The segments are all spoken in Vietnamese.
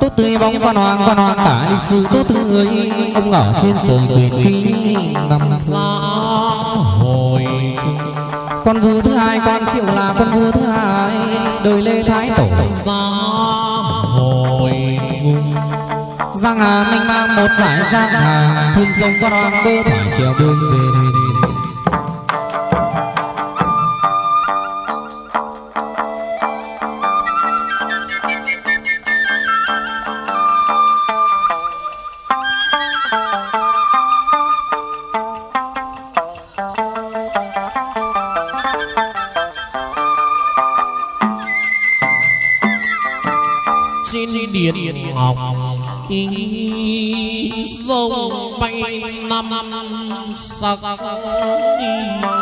tốt tươi bóng quan hoàng quan hoàng cả lịch sử. Tốt tươi ông ở trên sườn tuyệt quý năm xã hội con vua thứ hai con triệu là con vua thứ hai. Đời lê thái tổ. Xã hội giang hà minh mang một giải giang hà. Thuyền rồng quan hoàng bơ thoải chiều bươn về sắc người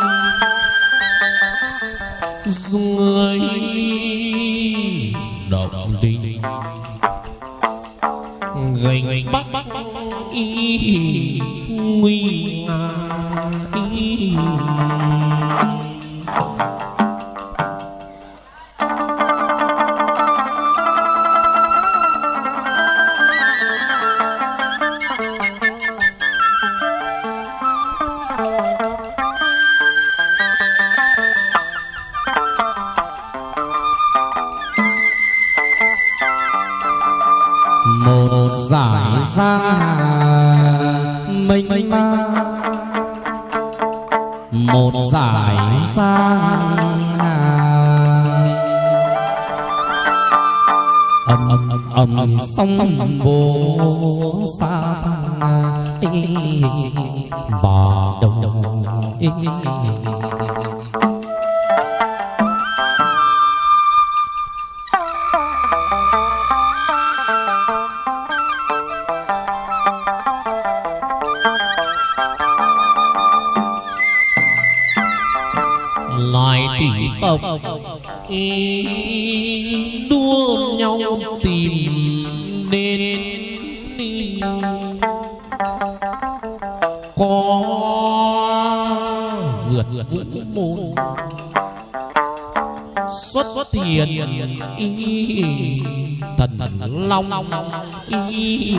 hà mênh mang một giải hà âm âm âm âm sông vô xa xa vượt vũ môn xuất hiện y thần long ý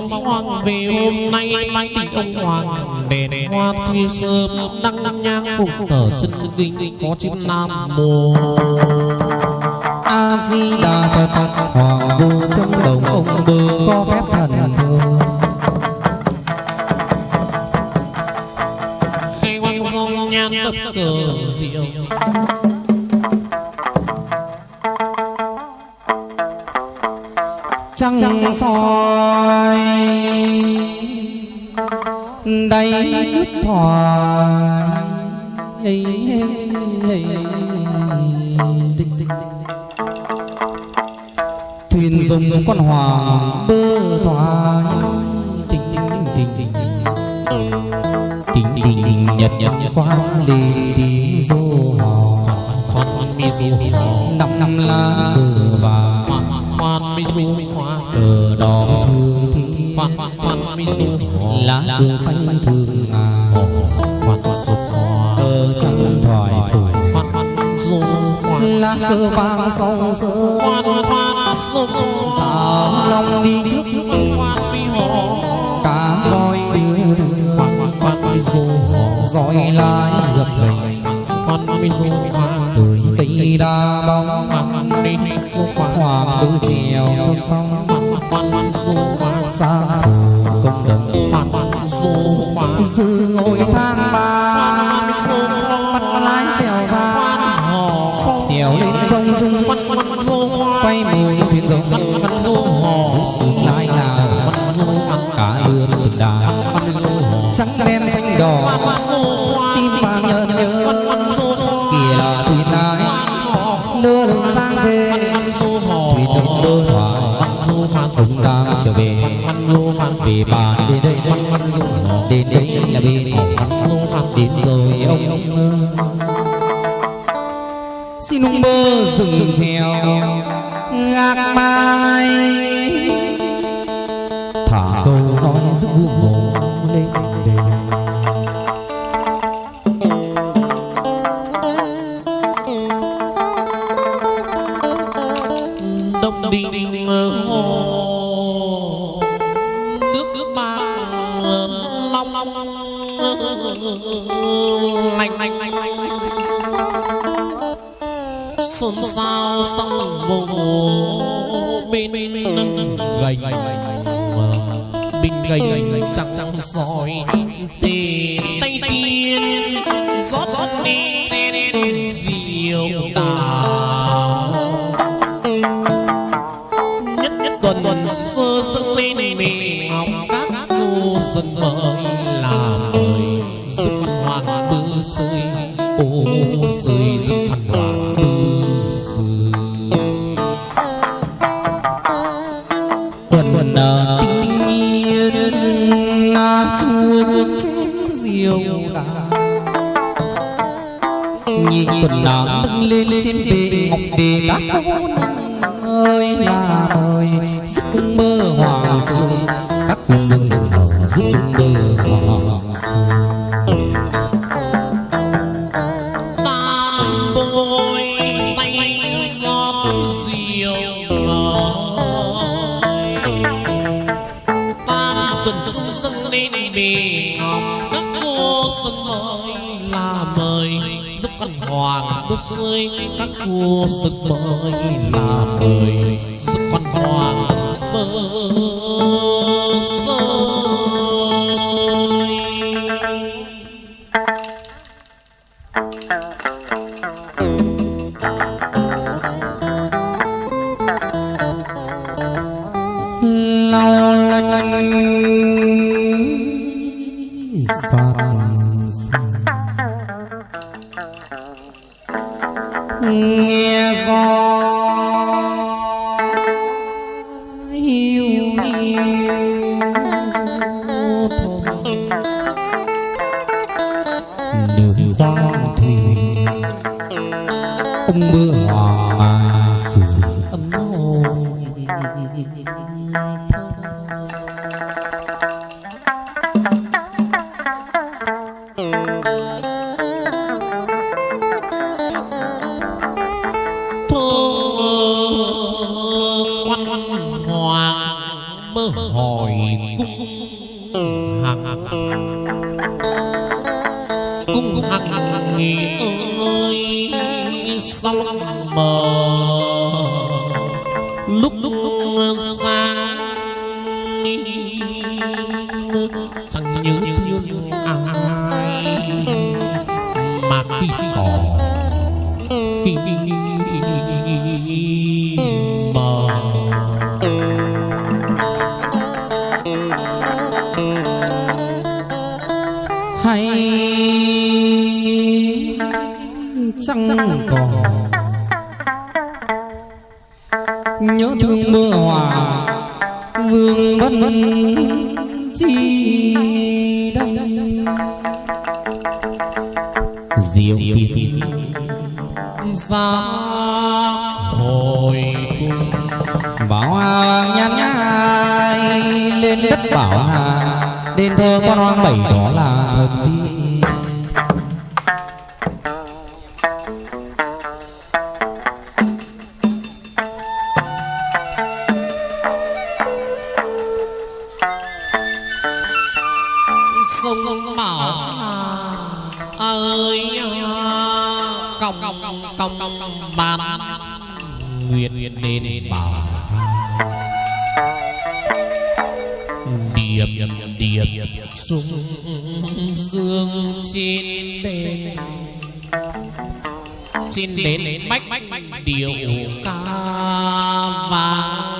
mong hoàng về hôm nay mai tình ông hoàng. Đèn hoa thuy sớm, đăng nhang phục tờ chân chân kinh, có chữ nam mô. A di đà phật, hoàng vu trong đồng ông bơ, có phép thần thương khai quang song nhan tất cờ diệu. Thuyền dùng con hoàng bơ thoại tình tình tình tình tình. Tình tình nhật nhật khoan ly đi dô hò. Khoan mi du hò. Năm năm lá cờ và khoan mi du hoa cờ đỏ thương thi khoan khoan mi du hò. Lá cờ xanh cơ vang sông sơ khoan lòng đi trước khoan mi cá voi đưa đưa khoan khoan du hò dõi lại gặp gành khoan du cây đa bóng du hoàng nữ trèo cho xong. Khoan du sang phủ công đồng. Du dư ngồi thang ba. Mùi thuyền rồng sự lái nào cả lươn từng đà trắng đen xanh đỏ. tim vàng nhớ kìa là thuyền ái lơ lửng sang về. thuyền đừng đôi thoại ông đang trở về. Về bàn đến đây đến đây là bên đến rồi ông xin ông bơ rừng trèo gác mai thả câu nói giúp vu xuân mới là mời giúp khăn hoàng bư sơi ô sơi giúp khăn hoàng bư sơi quần quần à, tinh yên à, chuông trên diều đà. Nhị tuần nàng nâng lên trên bệ ngọc đề các cô nương ơi là mời giấc mơ hoàng dương các cô nương ở giấc mơ lâu lanh giọt chẳng còn nhớ thương mưa hòa vương vân chi đây diệu tiên xa hồi cung. Bảo nhắn ai, lên đất bảo hà đền thờ con hoang bảy đó là thần tiên. Xin đến bách điệu ca vàng.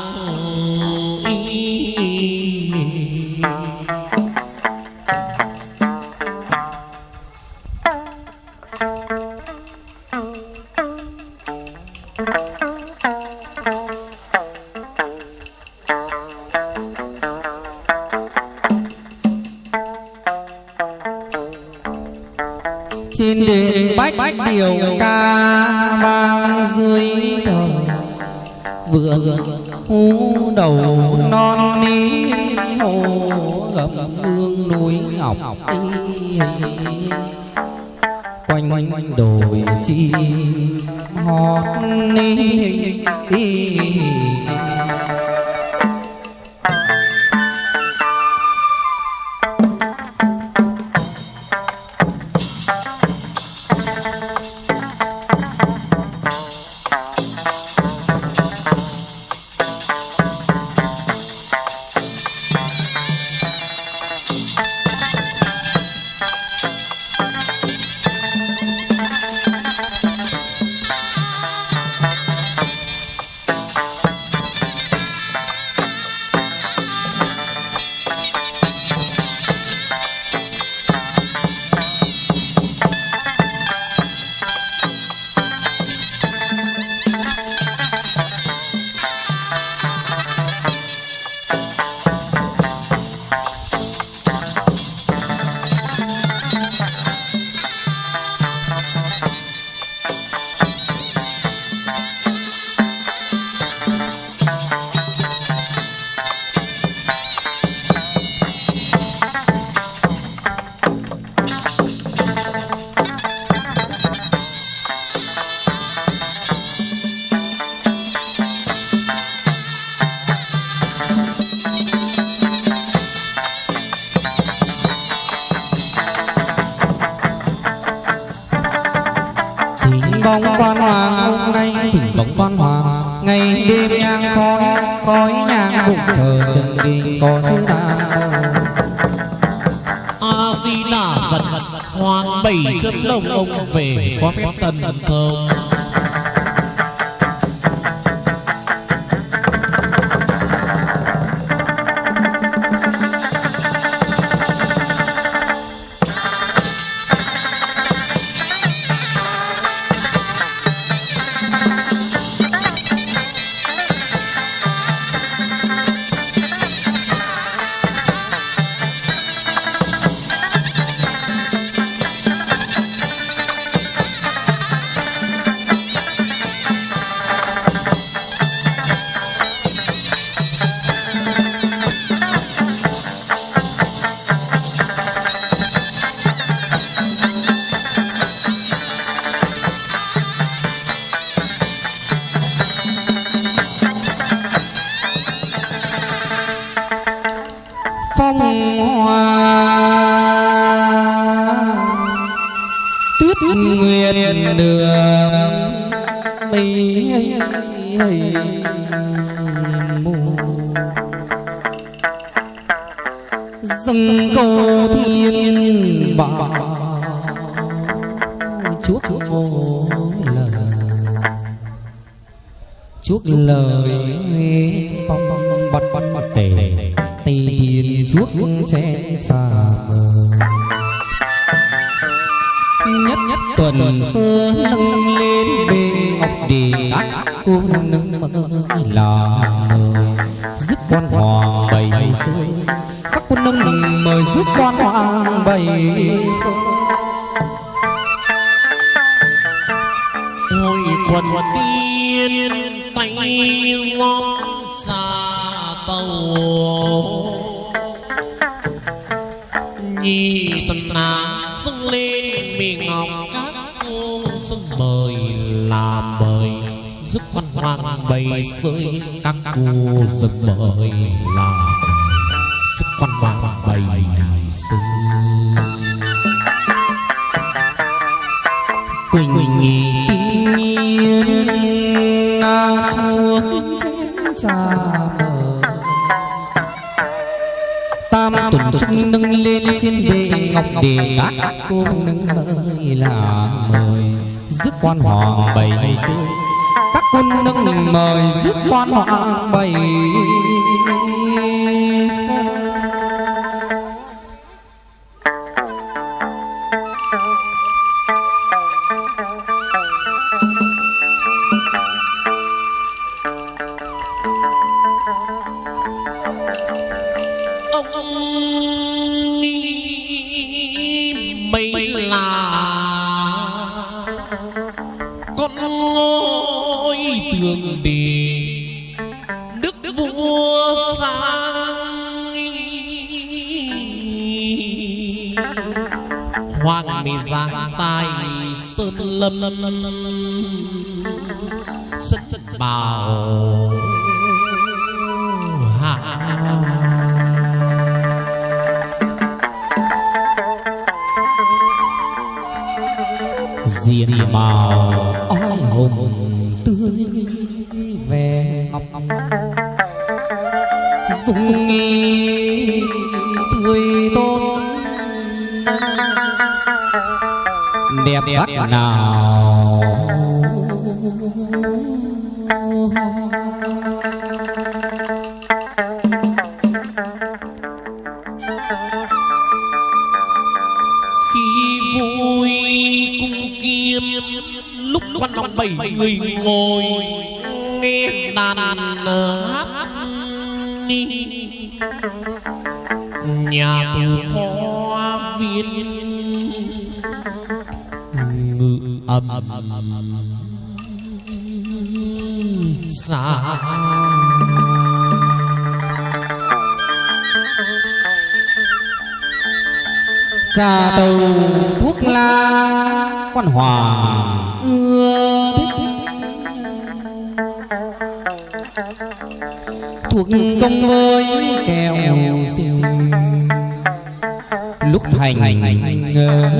Chân kinh có chữ nam a di đà phật, hoàng bảy chân đồng ông về có phép tần thông mù dâng câu thiên bảo, chuốc mỗi lời, chuốc lời phong bật bật bật tề tây tiên chuốc che xa mờ nhất nhất tuần xưa nâng lên bên ngọc đề cô nâng mơ là bày sới các cô sưng mời là sức văn hoàng bày sới quỳnh nghỉ tinh nhiên na chuông chén trà mờ tam tuần trung nâng lên trên bệ ngọc để các cô nâng mời là mời. Dứt quan hoàng bày sới quân nâng mời dứt quan hoàng bày sơn lâm. Sân bào hạ diện màu oai hồng tươi về ngọc. Dung nghi đẹp bắt nào? Khi vui cung kiếm lúc quan lòng bảy người ngồi nghe đàn hát nhà tù xa trà tàu thuốc la quan hoàng ưa thích. Thuộc công với kẹo xìu. Lúc thành ngờ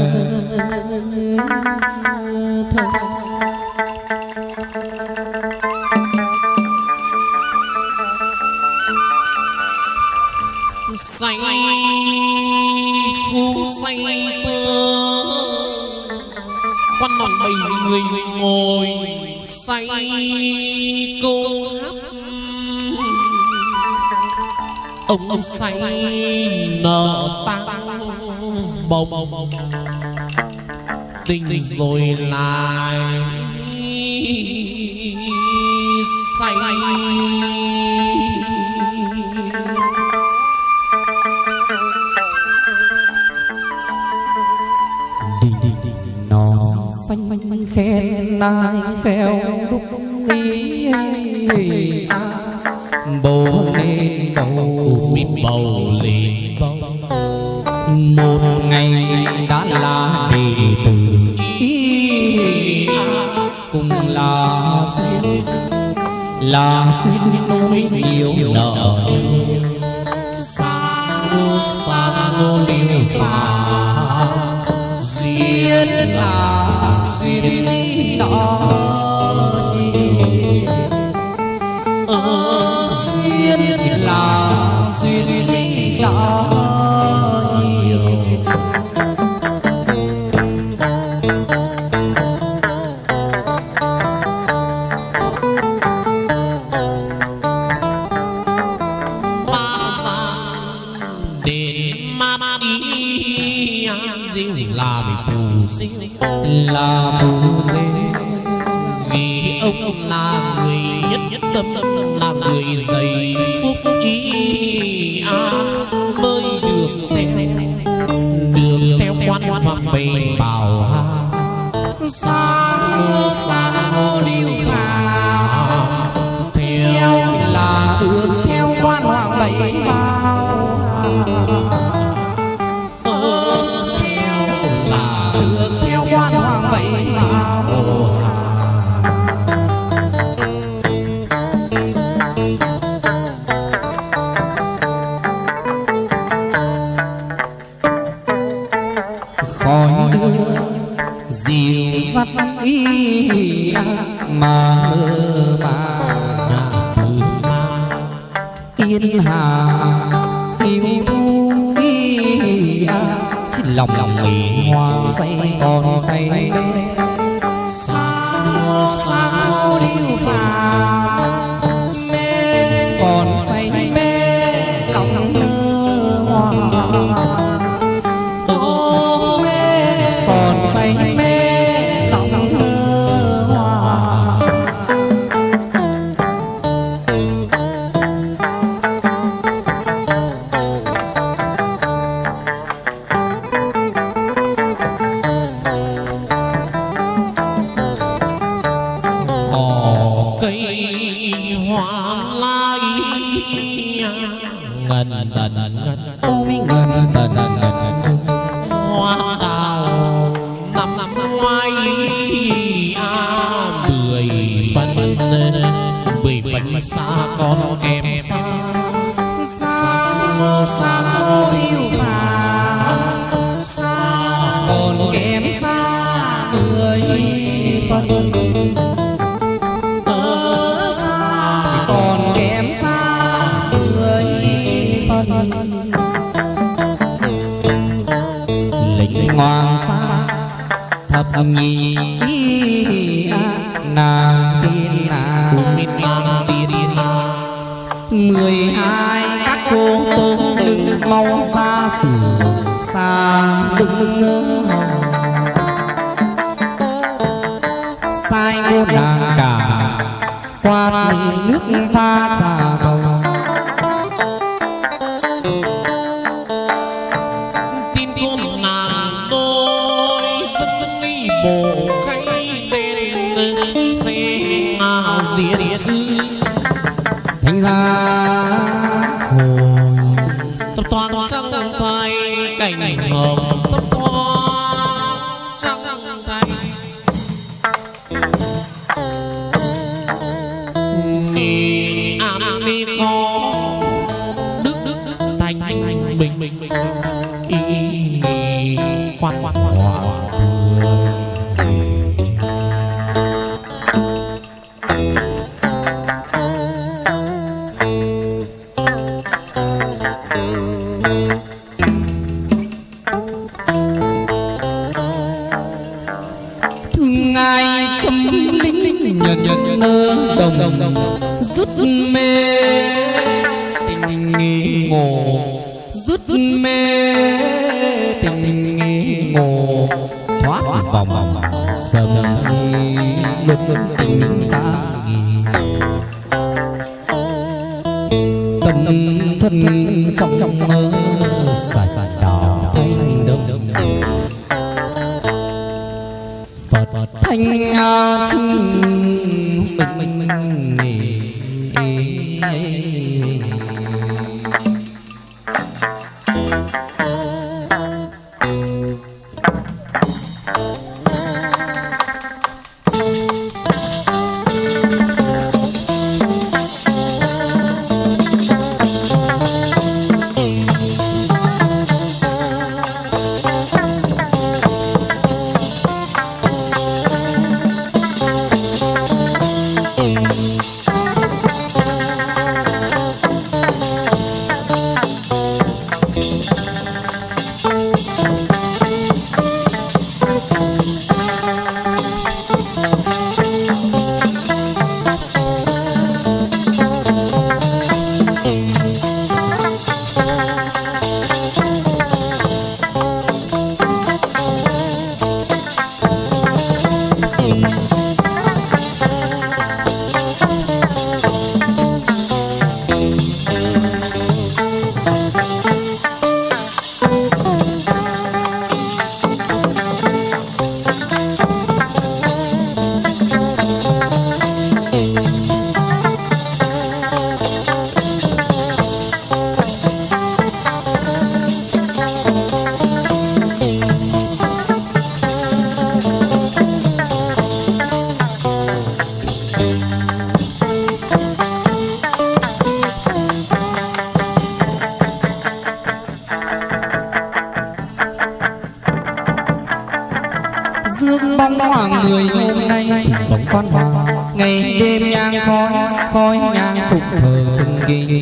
ông say nợ tăng bồng tình rồi lại say. Đi đi đi nó xanh khen nai khéo đúc ý à. Bồ nên đầu mít bầu lên là xin tôi nhiều nợ sang sang ngô liêu phà duyên là duyên mai a mười phần mười phần xa con em xa. nghĩ nàng tiên nàng nên mang tiên mười hai các cô tôn đứng mong xa xử sang đứng ngơ cảnh ngọc cấp hoa sắc thành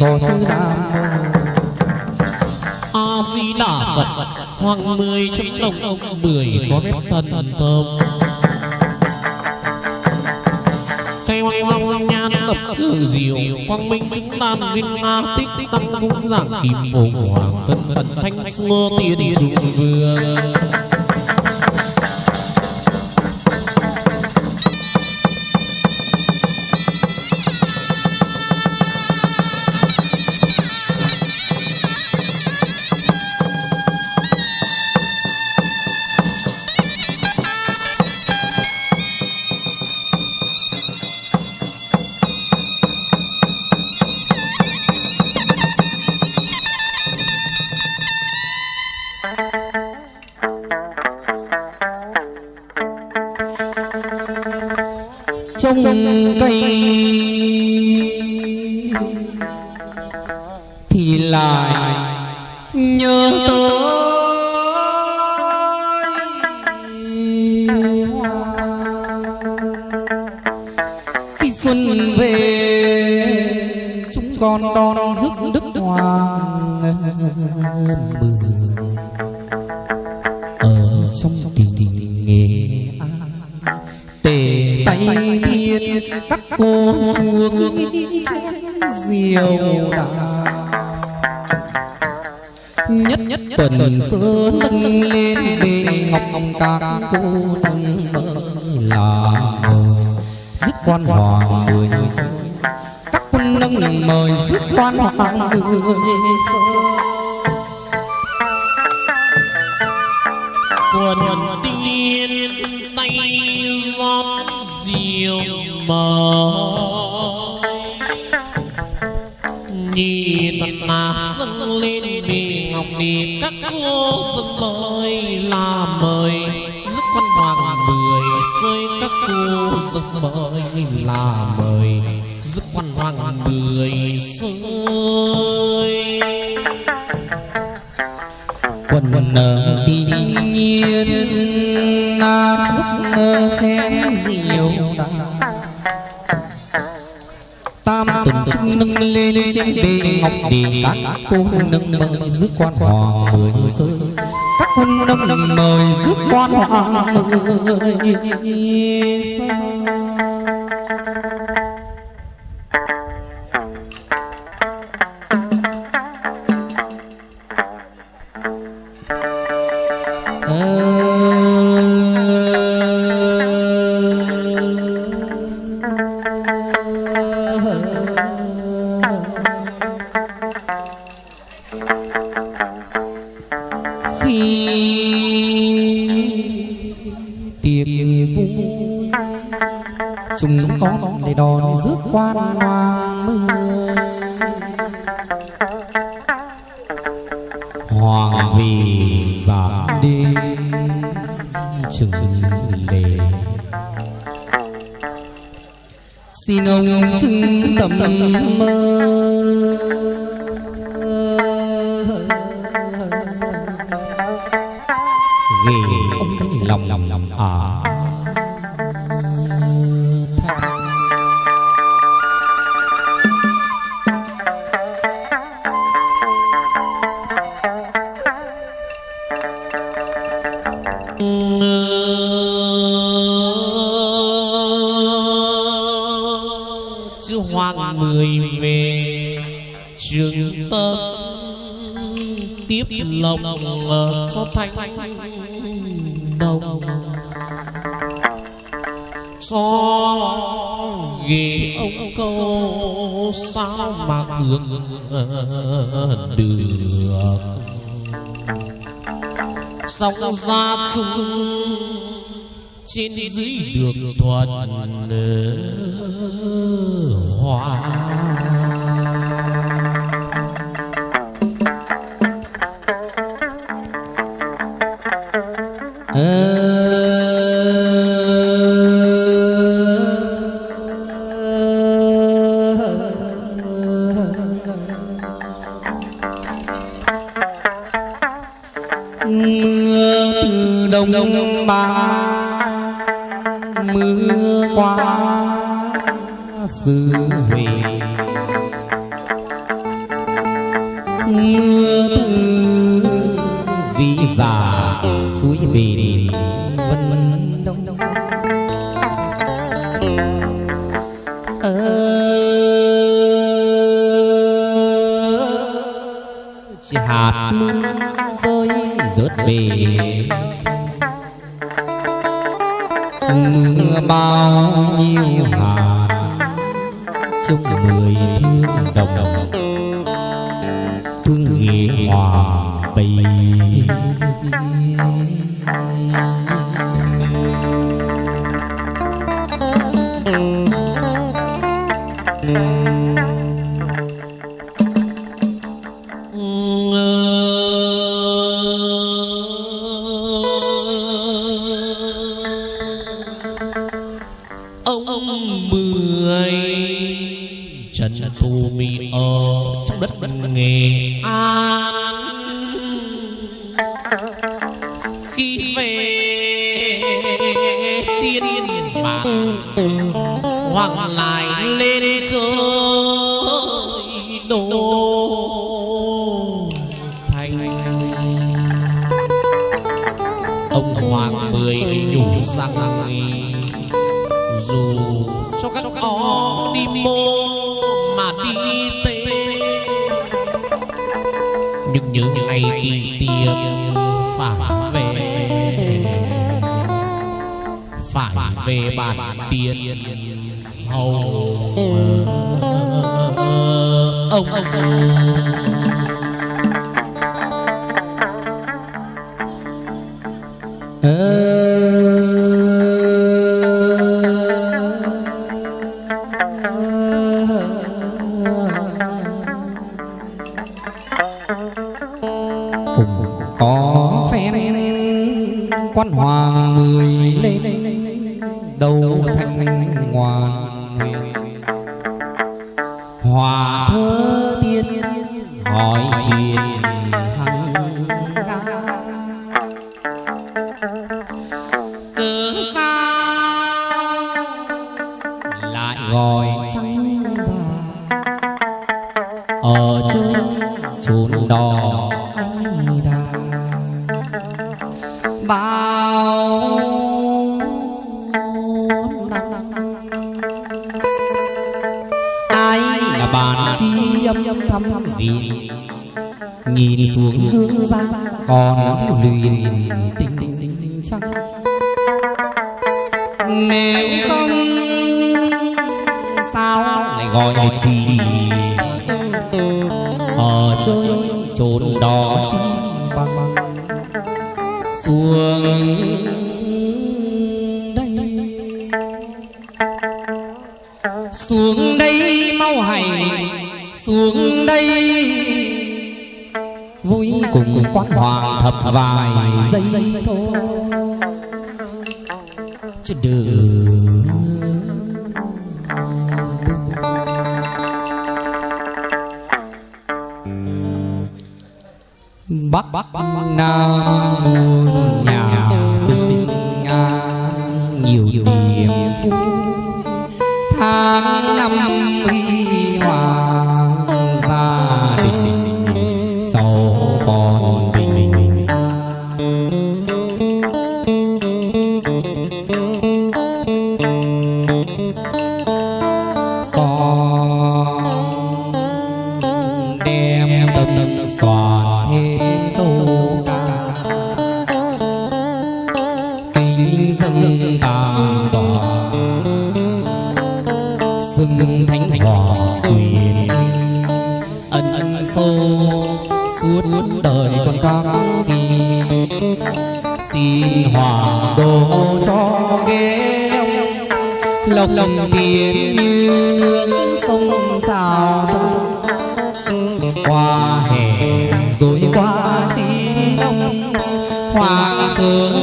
có chữ nam a di đà phật hoàng mười trong đồng ông mười có phép thần thần thơm cây hoa long nhan lập cử diệu, quang minh chứng tam viên nga tích tăng cũng giảng kim phổ hoàng tân tận thanh xua tiên dụng vương. Quần tiên tay rót rượu mời. Nhìn thật là dâng lên bì ngọc đi các cô dâng mời là mời. Giúp văn hoàng mười rơi các cô dâng mời là mời. Giúp văn hoàng mười rơi quần nở ờ, nhiên na chút ngơ chén rượu tam tuần trung nâng lên trên bề ngọc đi các cô nâng mời rước quan hoàng mười rơi các cô nâng mời rước quan hoàng mười rơi khi tiệc vui chúng con để đón rước quan hoàng mưa hoàng vì giảm đêm chừng lề. Xin ông chứng tầm mơ. Hướng được. Song ra chung trên dưới được thuận hòa xứ huệ mưa từ vị già suối bền vân vân đông. Đông chỉ hạt mưa rơi rớt về sông mười thương đồng. Thương nghĩa hòa bình. Phải về bản tiền hầu. Ông. Cùng luyện tình tình nếu không, sao lại gọi là chị ở chơi trốn đó chi bằng xuống đây. Xuống đây mau hành xuống đây cùng quan hoàng thập vài giây thôi chứ đừng bắc bắc nam muôn tâm soạn hết câu ca. Kính dân tam tòa. Xưng thánh hòa quyền. Ân ân sâu suốt đời con các kỳ. Xin hòa độ cho ghế ông. Lộc lộc tiền như nước sông trào dâng qua hoàng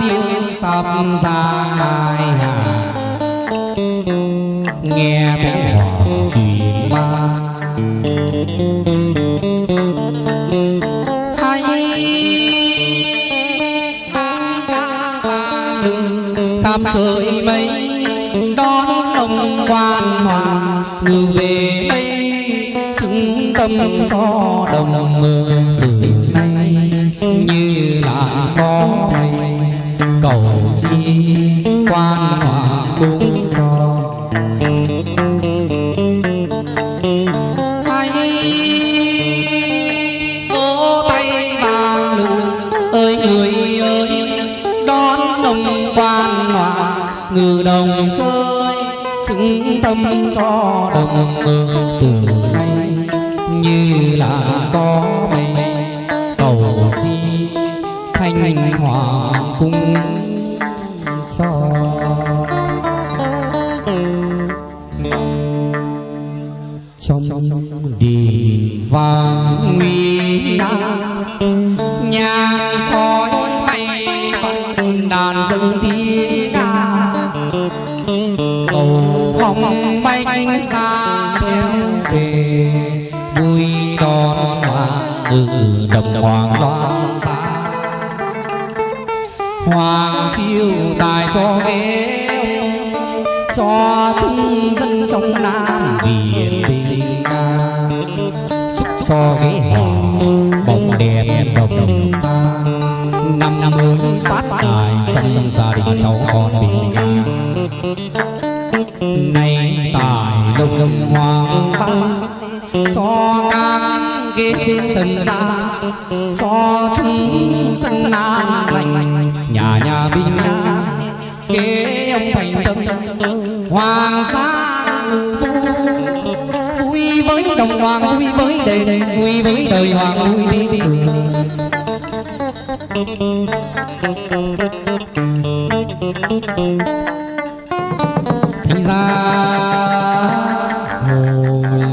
thiên linh sập ra hai hà nghe tiếng hòa chìm ma hay khắp trời mây đón ông quan hoàng như về đây chứng tâm cho đồng người sinh ra, cho chúng sanh an lành nhà nhà bình an kế ông thành tâm hoàng sa vui với đồng hoàng, vui với đền, vui với đời hoàng, vui tiếng cười